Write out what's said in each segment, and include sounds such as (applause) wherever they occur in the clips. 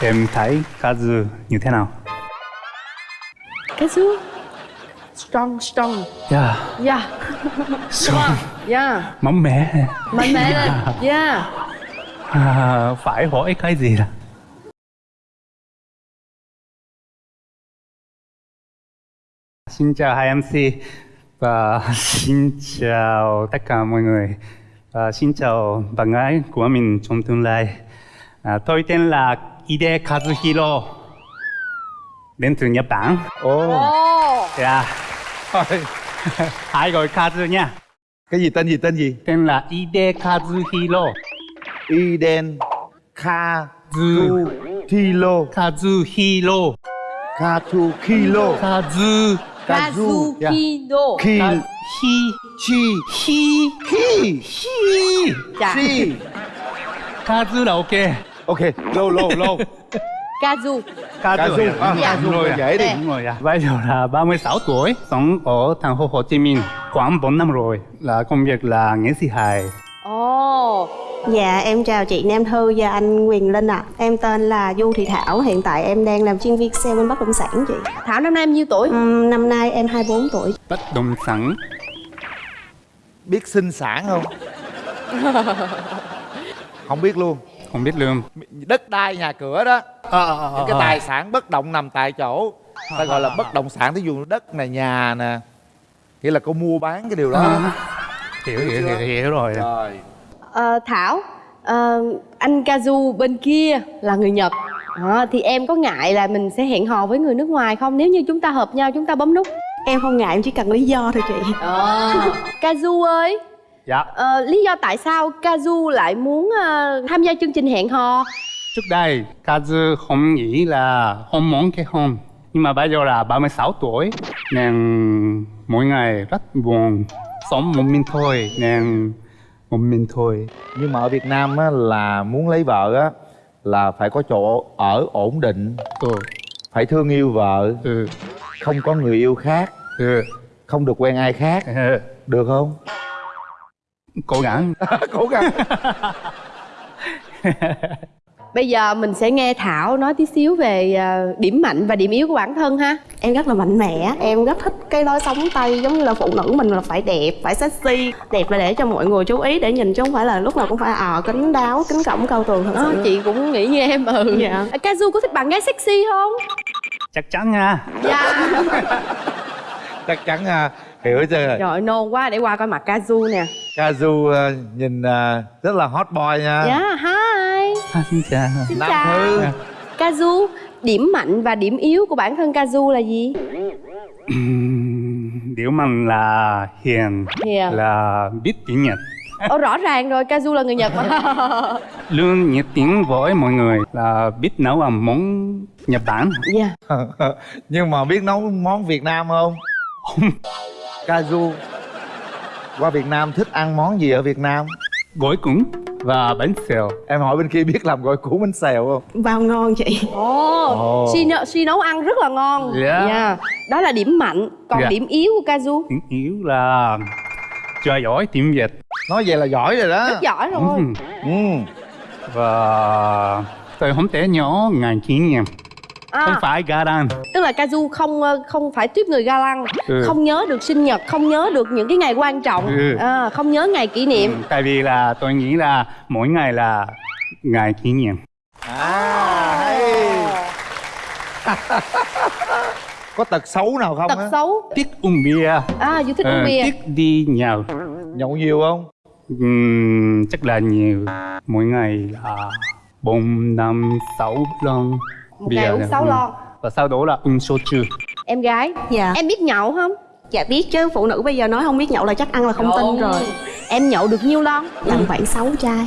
Em thấy Kazu như thế nào? Kazu strong strong Yeah, yeah strong, yeah mạnh mẽ. mạnh mẽ lên yeah À, phải hỏi cái gì là? Xin chào hai MC và (laughs) xin chào tất cả mọi người. Và xin chào bạn gái của mình trong tương lai. À, tôi tên là Ide Kazuhiro. Đến từ Nhật Bản. ồ Yeah. Hãy gọi Kazu nha. cái gì tên gì tên gì Tên là Ide Kazuhiro. iden kha Zu. tu thilo Kazuhiro. kha tu kilo Kazu. kazu Kazukido ki Hi. chi Hi. ki Hi. dạ chi Kazu là ok. Ok lô lô lô Kazu Kazu. À, Dạ. Kazu Đúng rồi, dễ đi. Đúng rồi, dạ. Bây giờ là 36 tuổi, sống ở thành phố Hồ Chí Minh khoảng 4 năm rồi. Là công việc là nghệ sĩ hài. ồ Dạ em chào chị Nam Thư và anh Quyền Linh ạ Em tên là Du Thị Thảo Hiện tại em đang làm chuyên viên sale bên bất động sản chị Thảo năm nay em nhiêu tuổi Ừm, Năm nay em 24 tuổi Bất động sản. biết sinh sản không (laughs) không biết luôn Không biết lương. đất đai nhà cửa đó. À, à, à, những cái à. tài sản bất động nằm tại chỗ. Ta gọi là bất động sản thí dụ đất này nhà nè. Nghĩa là cô mua bán cái điều đó. À. Hiểu, hiểu, hiểu, hiểu rồi. rồi. Ờ, Thảo ờ, anh Kazu bên kia là người Nhật. Ờ, thì em có ngại là mình sẽ hẹn hò với người nước ngoài không? Nếu như chúng ta hợp nhau chúng ta bấm nút. Em không ngại em chỉ cần lý do thôi chị. Ờ. Kazu ơi Dạ. ờ, lý do tại sao Kazu lại muốn ờ, tham gia chương trình hẹn hò Trước đây, Kazu không nghĩ là không muốn kết hôn. Nhưng mà bây giờ là 36 tuổi, nên mỗi ngày rất buồn. Sống một mình thôi, nên một mình thôi. nhưng mà ở việt nam á là muốn lấy vợ á là phải có chỗ ở ổn định Ừ, phải thương yêu vợ ừ, không có người yêu khác ừ. không được quen ai khác ừ. được không Cố gắng. cố gắng Bây giờ mình sẽ nghe Thảo nói tí xíu về ờ, điểm mạnh và điểm yếu của bản thân ha. Em rất là mạnh mẽ. Em rất thích cái lối sống Tây Giống như là phụ nữ mình là phải đẹp, phải sexy. Đẹp là để cho mọi người chú ý Để nhìn chứ không phải là lúc nào cũng phải ờ kính đáo, kính cổng cao tường thật Đó, sự. chị cũng nghĩ như em ừ. Dạ. À, Kazu có thích bạn gái sexy không? Chắc chắn nha. Dạ. (laughs) Chắc chắn à, hiểu chưa? Trời ơi, nôn quá để qua coi mặt Kazu nè Kazu à, nhìn à, rất là hot boy nha Dạ, hi À, xin chào. Xin Nam chào Thư Kazu, điểm mạnh và điểm yếu của bản thân Kazu là gì? Điều mạnh là hiền, Hiền. là biết tiếng Nhật. Ồ, rõ ràng rồi, Kazu là người Nhật mà (laughs) Luôn nhiệt tình với mọi người là biết nấu ăn món Nhật Bản. Dạ (laughs) nhưng mà biết nấu món việt nam không Kazu qua việt nam thích ăn món gì ở việt nam Gỏi cuốn và bánh xèo. em hỏi bên kia biết làm gỏi cuốn bánh xèo không Vào ngon chị Ồ, Ồ. Suy, nấu, suy nấu ăn rất là ngon Dạ. Dạ. Đó là điểm mạnh Còn Dạ. điểm yếu của Kazu Tiếng yếu là chơi giỏi tiếng Việt. nói vậy là giỏi rồi đó Rất giỏi rồi Ừm. ừ. Và tôi không thể nhớ ngành kỷ niệm. Không à, phải Garan. Tức là Kazu không ờ, không phải tuyếp người ga lăng Ừ. Không nhớ được sinh nhật Không nhớ được những cái ngày quan trọng Ừ. à, Không nhớ ngày kỷ niệm Ừ, Tại vì là tôi nghĩ là mỗi ngày là ngày kỷ niệm. à hay (laughs) có tật xấu nào không Tật á xấu Thích uống bia. À, du thích ờ, uống bia Thích đi nhậu. nhậu nhiều không Ừm, chắc là nhiều. Mỗi ngày là bốn năm sáu lon. Một bia ngày uống nè. 6 Ừ. lon Và sau đó là uống soju. Em gái Dạ Em biết nhậu không? Dạ biết chứ phụ nữ bây giờ nói không biết nhậu là chắc ăn là không tin rồi Em nhậu được nhiêu lon? Tầm khoảng 6 chai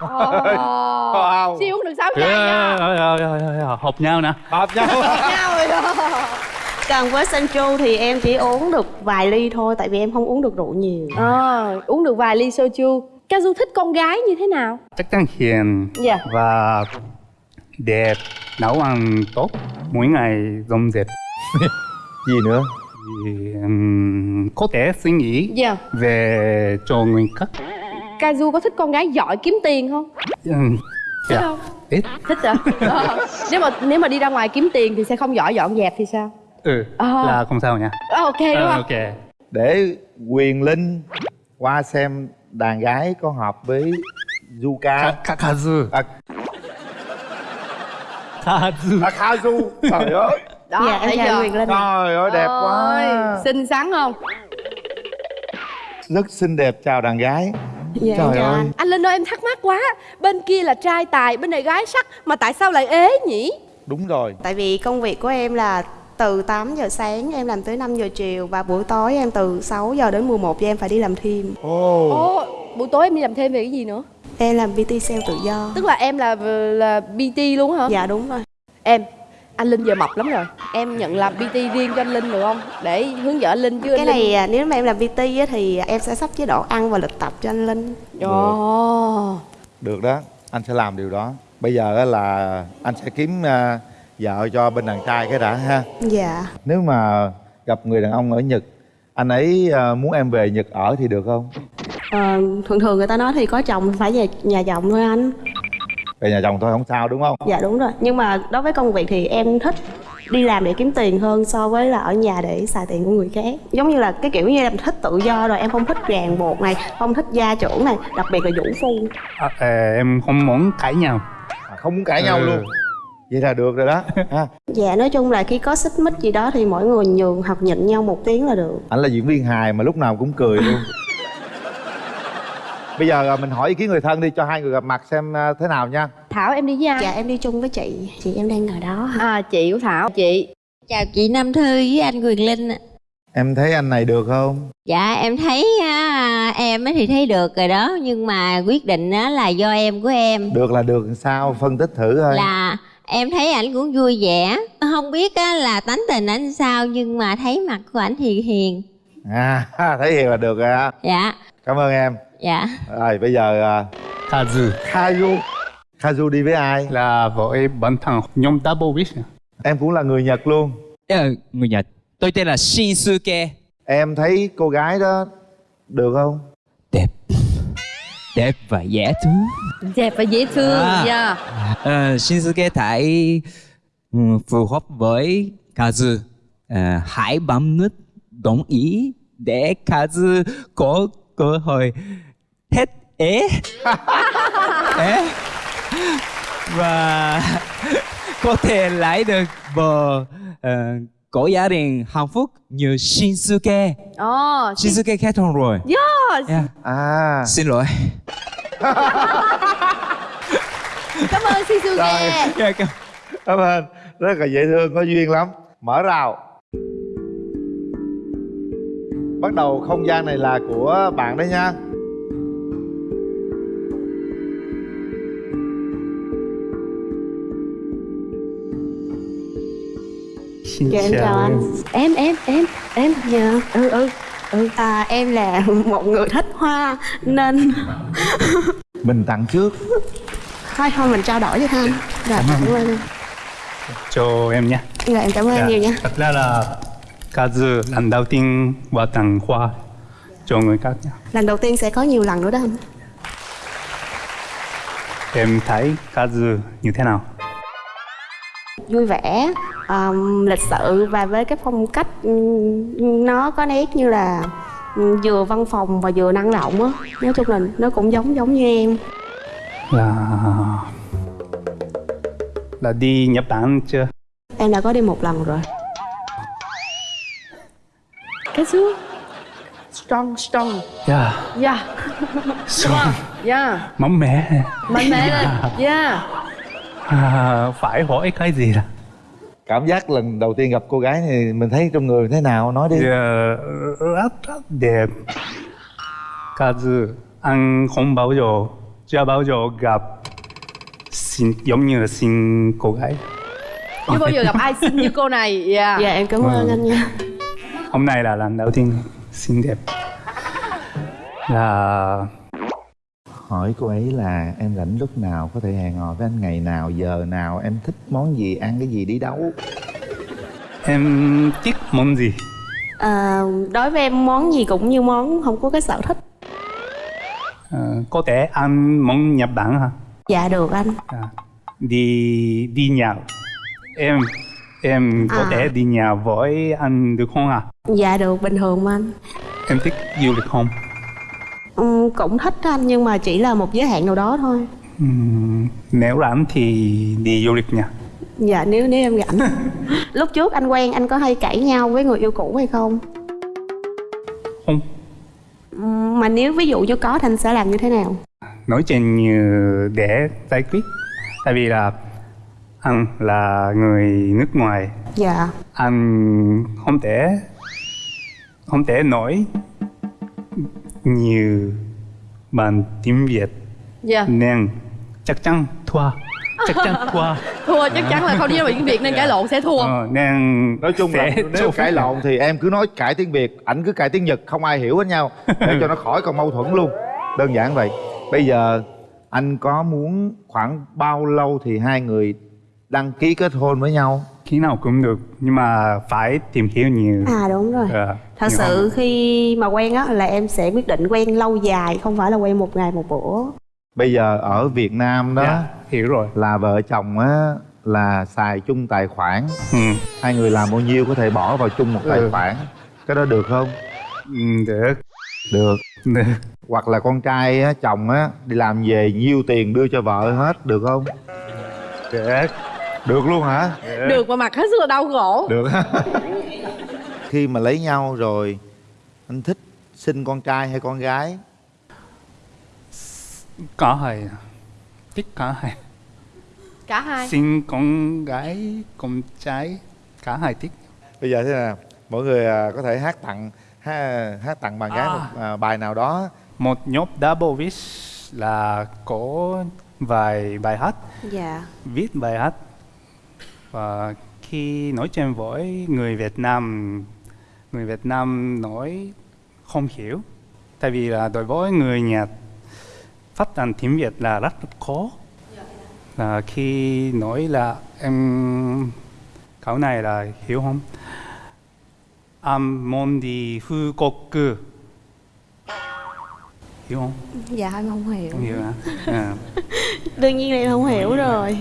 Wow. Siêu uống được 6 chai nha ờ, ờ, ờ, ờ, Hợp nhau nè. hợp nhau (laughs) Nhau rồi đó Còn với Sancho thì em chỉ uống được vài ly thôi Tại vì em không uống được rượu nhiều à, Uống được vài ly soju Kazu thích con gái như thế nào? Chắc chắn hiền Dạ và đẹp, nấu ăn tốt, mỗi ngày dọn dẹp. (laughs) gì nữa Thì, ừm, có thể suy nghĩ Dạ về cho người khác. Kazu có thích con gái giỏi kiếm tiền không? Ừm, Thích dạ. không? ít thích à Ờ. nếu mà nếu mà đi ra ngoài kiếm tiền thì sẽ không giỏi dọn dẹp thì sao ừ Ờ. là không sao nha Ờ, ok đúng Ờ, không ok để quyền linh qua xem đàn gái có hợp với du ca Ka- kazu à, kazu à (laughs) kazu trời ơi. đó dạ em thấy chào chưa? Quyền Linh trời ơi đẹp quá. Ôi, xinh xắn không? Rất xinh đẹp chào đàn gái. Dạ trời chào ơi. Anh anh linh ơi em thắc mắc quá. Bên kia là trai tài bên này gái sắc mà tại sao lại ế nhỉ? Đúng rồi. Tại vì công việc của em là từ 8 giờ sáng em làm tới 5 giờ chiều và buổi tối em từ 6 giờ đến 11 giờ em phải đi làm thêm. Ồ. Ồ buổi tối em đi làm thêm về cái gì nữa em làm PT sale tự do. Tức là em là là bt luôn hả? Dạ đúng rồi. Em anh linh giờ mập lắm rồi. Em nhận làm bt riêng cho anh linh được không? Để hướng dẫn anh linh chứ cái anh linh này à, nếu mà em làm PT á, thì em sẽ sắp chế độ ăn và lịch tập cho anh Linh. Ồ. được đó. Anh sẽ làm điều đó. Bây giờ á là anh sẽ kiếm à, vợ cho bên đàn trai cái đã ha. Dạ. Nếu mà gặp người đàn ông ở nhật anh ấy à, muốn em về nhật ở thì được không Ờ, thường thường người ta nói thì có chồng phải về nhà chồng thôi anh. Về nhà chồng thôi không sao đúng không? Dạ đúng rồi. Nhưng mà đối với công việc thì em thích đi làm để kiếm tiền hơn so với là ở nhà để xài tiền của người khác. Giống như là cái kiểu như em thích tự do rồi em không thích ràng buộc này không thích gia trưởng này đặc biệt là vũ phu. À, ờ, em không muốn cãi nhau. À, không muốn cãi nhau Ừ. luôn. Vậy là được rồi đó. Ha. Dạ nói chung là khi có xích mích gì đó thì mỗi người nhường hoặc nhịn nhau một tiếng là được. Anh là diễn viên hài mà lúc nào cũng cười luôn bây giờ à, mình hỏi ý kiến người thân đi cho hai người gặp mặt xem à, thế nào nha. Thảo em đi với ai dạ em đi chung với chị. Chị em đang ngồi đó à chị của thảo chị. Chào chị Nam Thư với anh Quyền Linh ạ. em thấy anh này được không? Dạ em thấy á, em á thì thấy được rồi đó Nhưng mà quyết định á là do em của em. Được là được sao? Phân tích thử thôi Là em thấy ảnh cũng vui vẻ. Không biết á là tánh tình ảnh sao Nhưng mà thấy mặt của ảnh thì hiền. À (laughs) thấy hiền là được rồi ha Dạ. Cảm ơn em dạ. Rồi bây giờ à, kazu Kazu Kazu đi với ai? Là với bản thân nhóm double wish em cũng là người nhật luôn. Ờ, người Nhật. Tôi tên là Shinsuke. Em thấy cô gái đó được không? Đẹp. Đẹp và dễ thương. Đẹp và dễ thương À. dạ. Ờ, Shinsuke thấy ừ, phù hợp với Kazu Ờ, Hãy bấm nút đồng ý Để Kazu có cơ hội hết ế. (laughs) Ế. Và có thể lấy được vợ ờ, có gia đình hạnh phúc như Shinsuke. Ồ Shinsuke kết hôn rồi? Yes. yeah. à. Xin lỗi. (laughs) Cảm ơn Shizuke Dạ, cảm- cảm ơn. Rất là dễ thương có duyên lắm. Mở rào. Bắt đầu không gian này là của bạn đấy nha xin dạ em chào anh. em. Em em em dạ ừ ừ. Ừ. À, em là một người thích hoa nên (laughs) mình tặng trước. Thôi thôi mình trao đổi với anh rồi cảm ơn. cho em nhé. Dạ em cảm ơn anh nhiều nha. Thật ra là kazu lần đầu tiên qua tặng hoa cho người khác nha lần đầu tiên sẽ có nhiều lần nữa đó anh. Em thấy kazu như thế nào? Vui vẻ um, lịch sự và với cái phong cách nó có nét như là vừa văn phòng và vừa năng động á. Nói chung là nó cũng giống giống như em. Là là đi Nhật Bản chưa? Em đã có đi một lần rồi. Cái xưa strong strong. Yeah yeah strong. Yeah mạnh mẽ. Mạnh mẽ. Yeah à, phải hỏi cái gì là cảm giác lần đầu tiên gặp cô gái thì mình thấy trong người thế nào? Nói đi. Yeah, rất rất đẹp. Kazu anh không bao giờ chưa bao giờ gặp xin giống như là xin cô gái. Chưa bao giờ gặp ai xinh như cô này. Yeah dạ em cảm ơn anh nha. Hôm nay là lần đầu tiên xinh đẹp. Là hỏi cô ấy là em rảnh lúc nào? Có thể hẹn hò với anh ngày nào giờ nào? Em thích món gì? Ăn cái gì? Đi đâu? Em thích món gì? À, đối với em món gì cũng như món không có cái sở thích. Ờ, có thể ăn món Nhật Bản hả? Dạ được anh. À, đi đi nhậu em em có À. thể đi nhậu với anh được không ạ? Dạ được. Bình thường mà anh. Em thích du lịch không ừ, cũng thích anh nhưng mà chỉ là một giới hạn nào đó thôi. Ừm, nếu rảnh thì đi du lịch nha. Dạ nếu nếu em rảnh. (laughs) Lúc trước anh quen anh có hay cãi nhau với người yêu cũ hay không? Không. Ừ, mà nếu ví dụ như có thì anh sẽ làm như thế nào? Nói chuyện như để giải quyết. Tại vì là anh là người nước ngoài. Dạ. Anh không thể không thể nói nhiều bằng tiếng Việt. Dạ. Nên chắc chắn thua. Chắc chắn (laughs) thua. Thua chắc chắn là không đi ra biển việt nên cãi lộn sẽ thua. Ờ, nên nói chung là nếu cãi lộn thì em cứ nói cãi tiếng việt ảnh cứ cãi tiếng nhật không ai hiểu hết nhau. Để cho nó khỏi còn mâu thuẫn luôn. Đơn giản vậy. Bây giờ anh có muốn khoảng bao lâu thì hai người đăng ký kết hôn với nhau. Khi nào cũng được nhưng mà phải tìm hiểu nhiều. À đúng rồi. Ờ, thật nhiều sự hơn. khi mà quen á là em sẽ quyết định quen lâu dài không phải là quen một ngày một bữa. Bây giờ ở việt nam đó dạ, hiểu rồi. là vợ chồng á là xài chung tài khoản. Ừ. hai người làm bao nhiêu có thể bỏ vào chung một tài Ừ. khoản. Cái đó được không? Ừ, được. Được. Được. Hoặc là con trai á chồng á đi làm về nhiêu tiền đưa cho vợ hết được không? Được được luôn hả? Được mà mặt hết sức là đau khổ. Được. (laughs) Khi mà lấy nhau rồi anh thích sinh con trai hay con gái? Có hai thích cả hai. Cả hai. Xin con gái con trai cả hai thích. Bây giờ thế nào? Mọi người à, có thể hát tặng hát, hát tặng bạn gái À. một à, bài nào đó. Một nhóm double wish là có vài bài hát. Dạ. Viết bài hát và khi nói chuyện với người Việt Nam người Việt Nam nói không hiểu. Tại vì là đối với người Nhật phát âm tiếng Việt là rất khó. Là khi nói là em câu này là hiểu không? Em muốn đi Hàn Quốc hiểu không? Dạ em không hiểu. Không hiểu hả? (laughs) À. đương nhiên là em không hiểu. rồi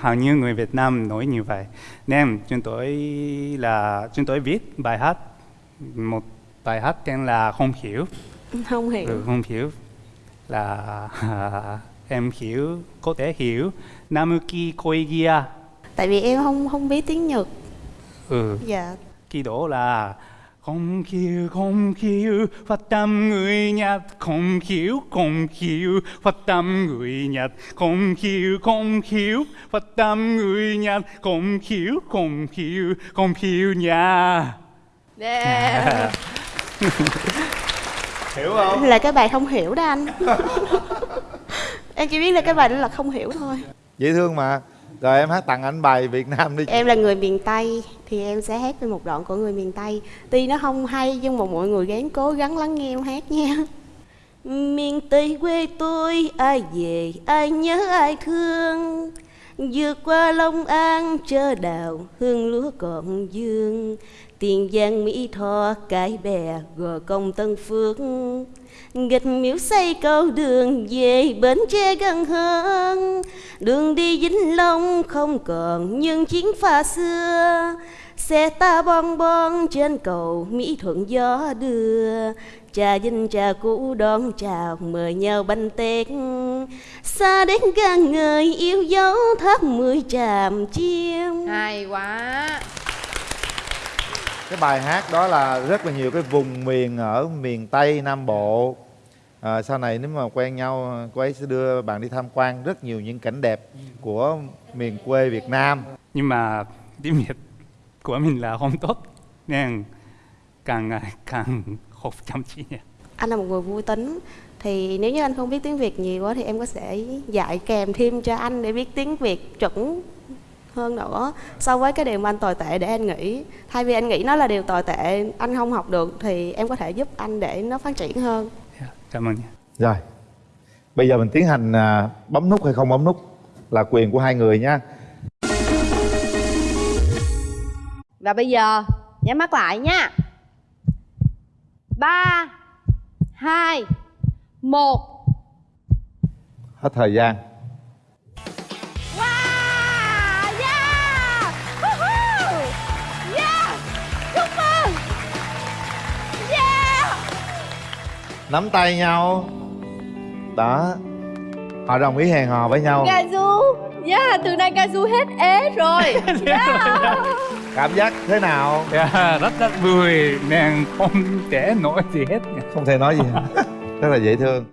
hầu như người Việt Nam nói như vậy. Nên chúng tôi là chúng tôi viết bài hát. Một bài hát tên là không hiểu. Không hiểu. Ừ, không hiểu. Là (laughs) em hiểu có thể hiểu. Namuki Koigia. Tại vì em không không biết tiếng nhật. Ừ. Dạ. Kỳ đó là không hiểu không hiểu phát tâm người Nhật. Không hiểu không hiểu phát tâm người Nhật. Không hiểu không hiểu phát tâm người Nhật. Không hiểu không hiểu không hiểu nha yeah. (laughs) hiểu không? Là cái bài không hiểu đó anh. (laughs) Em chỉ biết là cái bài đó là không hiểu thôi. Dễ thương mà rồi em hát tặng anh bài việt nam đi. Em là người miền tây, thì em sẽ hát về một đoạn của người miền tây. Tuy nó không hay, nhưng mà mọi người gắng cố gắng lắng nghe em hát nha. Miền tây quê tôi, ai về, ai nhớ, ai thương. Vượt qua long an chờ đào hương lúa còn dương tiền giang mỹ tho, cái bè gò công tân phước. Nghịch miếu xây cầu đường về bến tre gần hơn. Đường đi vĩnh long không còn nhưng chiến pha xưa. Xe ta bon bon trên cầu mỹ thuận gió đưa. Trà dinh trà cũ đón chào mời nhau bánh tét. Xa đến gan người yêu dấu thấp mười tràm chiêm. Hay quá cái bài hát đó là rất là nhiều cái vùng miền ở miền tây nam bộ. À, sau này nếu mà quen nhau cô ấy sẽ đưa bạn đi tham quan rất nhiều những cảnh đẹp của miền quê việt nam. Nhưng mà tiếng Việt của mình là không tốt nên càng ngày càng học chăm chỉ. Anh là một người vui tính thì nếu như anh không biết tiếng việt nhiều quá thì em có sẽ dạy kèm thêm cho anh để biết tiếng việt chuẩn hơn nữa so với cái điều mà anh tồi tệ để anh nghĩ. Thay vì anh nghĩ nó là điều tồi tệ anh không học được thì em có thể giúp anh để nó phát triển hơn. Dạ, cảm ơn nha. Rồi bây giờ mình tiến hành à, bấm nút hay không bấm nút là quyền của hai người nha. Và bây giờ nhắm mắt lại nha. Ba hai một. Hết thời gian nắm tay nhau. Đó. Họ đồng ý hẹn hò với nhau. Gazu Yeah, từ nay Gazu hết ế rồi. (laughs) Yeah. cảm giác thế nào? Dạ, rất rất vui. Nàng không thể nói gì hết không thể nói gì (laughs) rất là dễ thương